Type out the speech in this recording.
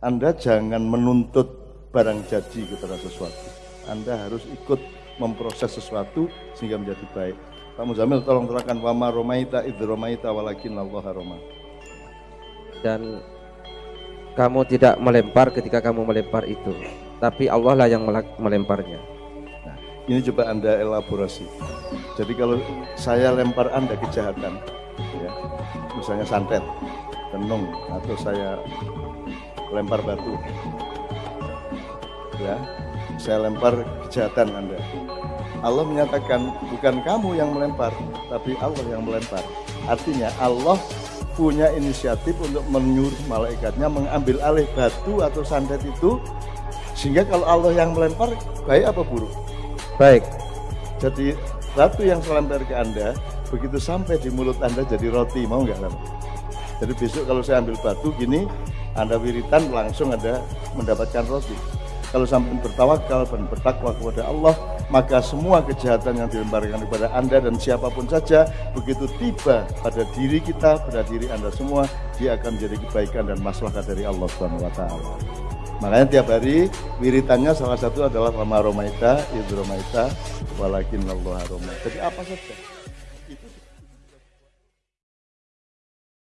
Anda jangan menuntut barang jadi kepada sesuatu. Anda harus ikut memproses sesuatu sehingga menjadi baik. Pak Muzamil tolong terangkan wama romaita idh romaita walakin Allah roma. Dan kamu tidak melempar ketika kamu melempar itu, tapi Allah lah yang melemparnya. Nah, ini coba Anda elaborasi. Jadi kalau saya lempar Anda kejahatan, ya, misalnya santet, tenung, atau saya lempar batu, ya, saya lempar kejahatan Anda. Allah menyatakan bukan kamu yang melempar, tapi Allah yang melempar. Artinya Allah punya inisiatif untuk menyuruh malaikatnya mengambil alih batu atau santet itu sehingga kalau Allah yang melempar baik apa buruk? Baik. Jadi batu yang saya lempar ke Anda begitu sampai di mulut Anda jadi roti mau nggak kan? Jadi besok kalau saya ambil batu gini Anda wiritan langsung ada mendapatkan roti. Kalau sampai bertawakal dan bertakwa kepada Allah, maka semua kejahatan yang dilemparkan kepada Anda dan siapa pun saja, begitu tiba pada diri kita, pada diri Anda semua, dia akan menjadi kebaikan dan maslahat dari Allah Subhanahu wa taala. Makanya tiap hari wiritannya salah satu adalah Fama Romaita, Idromaita, Walakin Allah Romaita. Jadi apa saja. Itu